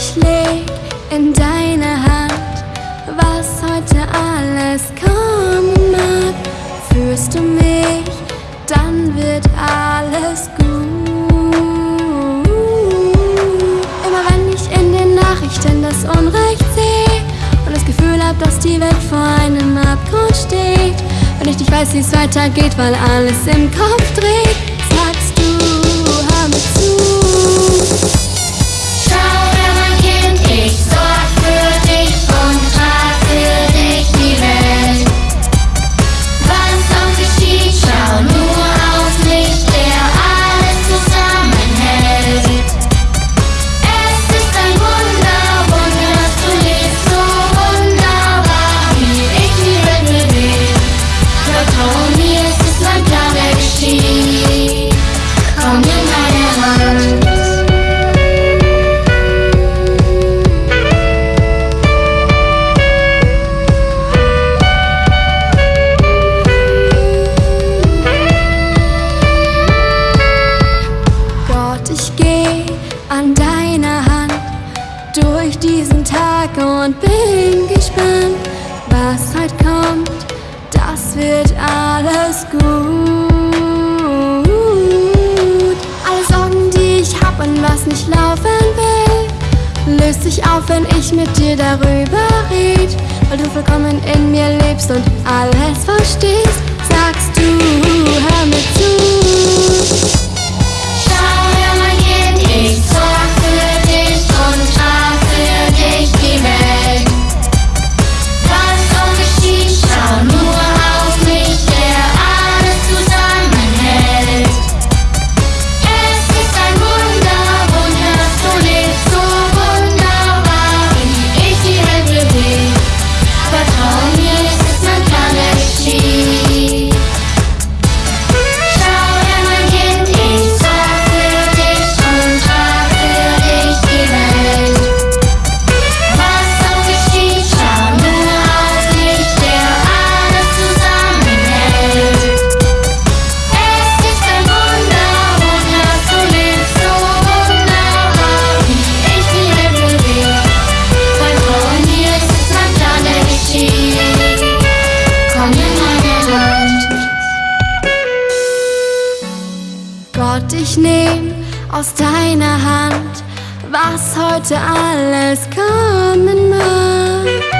ich leg in deine Unrecht sehe und das Gefühl hab, dass die Welt vor einem Abgrund steht, wenn ich nicht weiß, wie es weitergeht, weil alles im Kopf dreht, diesen Tag und bin gespannt, was heute kommt. Das wird alles gut. Alle Sorgen, die ich hab und was nicht laufen will, löst sich auf, wenn ich mit dir darüber red. Weil du vollkommen in mir lebst und alles verstehst, ich nehm aus deiner Hand, was heute alles kommen mag.